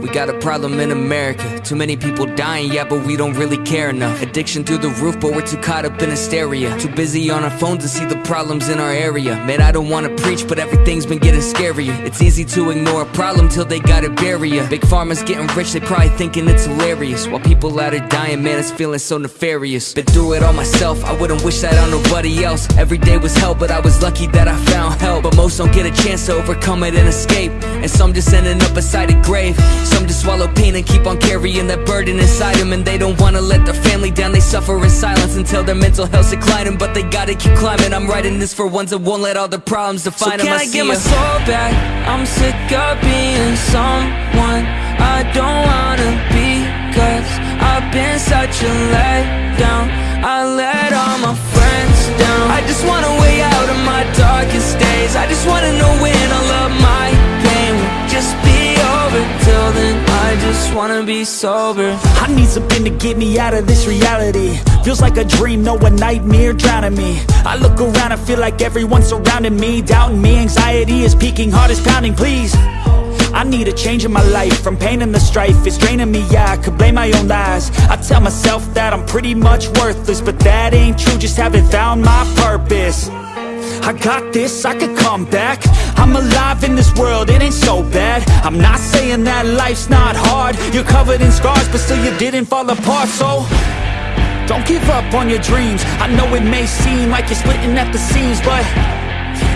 We got a problem in America. Too many people dying, yeah, but we don't really care enough. Addiction through the roof, but we're too caught up in hysteria. Too busy on our phones to see the problems in our area. Man, I don't wanna preach, but everything's been getting scarier. It's easy to ignore a problem till they gotta bury ya. Big Pharma's getting rich, they probably thinking it's hilarious. While people out are dying, man, it's feeling so nefarious. Been through it all myself, I wouldn't wish that on nobody else. Every day was hell, but I was lucky that I found help. But most don't get a chance to overcome it and escape. And some just ending up beside a grave. Some just swallow pain and keep on carrying that burden inside them. And they don't wanna let their family down, they suffer in silence until their mental health's declining. But they gotta keep climbing. I'm writing this for ones that won't let all their problems define so them. can I, see get my soul back? I'm sick of being someone I don't wanna be Cause I've been such a letdown I let all my friends down I just wanna way just wanna be sober. I need something to get me out of this reality. Feels like a dream, no a nightmare drowning me. I look around and feel like everyone's surrounding me. Doubting me, anxiety is peaking, heart is pounding, please I need a change in my life. From pain and the strife, it's draining me, yeah I could blame my own lies. I tell myself that I'm pretty much worthless But that ain't true, just haven't found my purpose. I got this, I could come back I'm alive in this world, it ain't so bad. I'm not saying that life's not hard. You're covered in scars, but still you didn't fall apart So, don't give up on your dreams. I know it may seem like you're splitting at the seams But,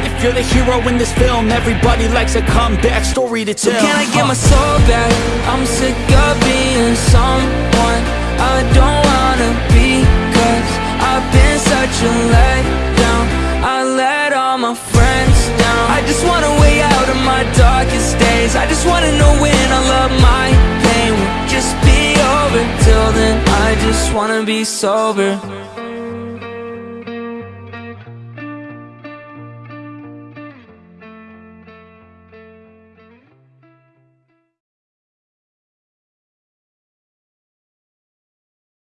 if you're the hero in this film Everybody likes a comeback story to tell. So can I get Uh. my soul back? I'm sick of being someone I don't wanna be Cause I've been such a letdown. I let all my friends wanna know when all of my pain. Will just be over? Till then I just wanna be sober